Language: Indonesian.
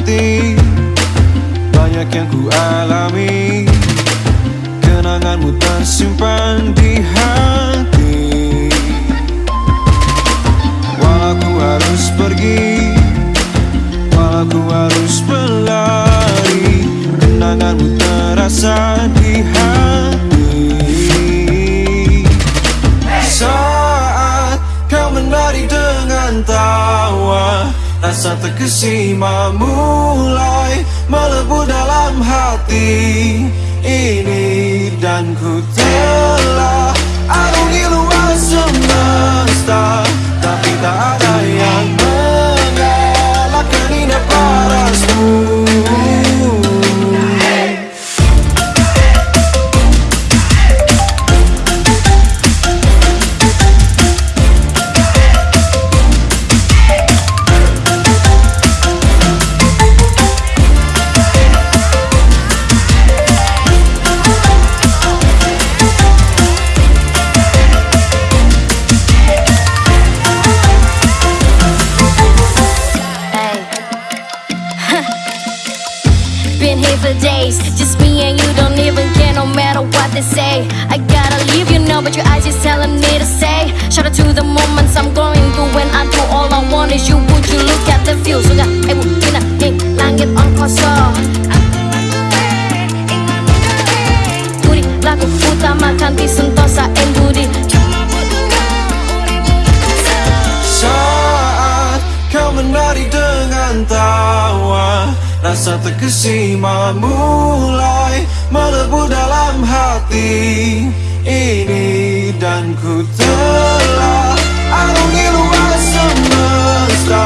hati. Banyak yang ku alami. Kenanganmu tersimpan di hati. Walau ku harus pergi Walau ku harus berlari Kenanganmu terasa di hati. Rasa terkesima mulai melebu dalam hati ini Dan ku telah days, just me and you don't even care no matter what they say. I gotta leave you now, but your eyes is telling me to say. Shout out to the moments I'm going through when I do all I want is you. Would you look at the view? So that I will be Rasa terkesima mulai melebur dalam hati ini Dan ku telah arungi luas semesta.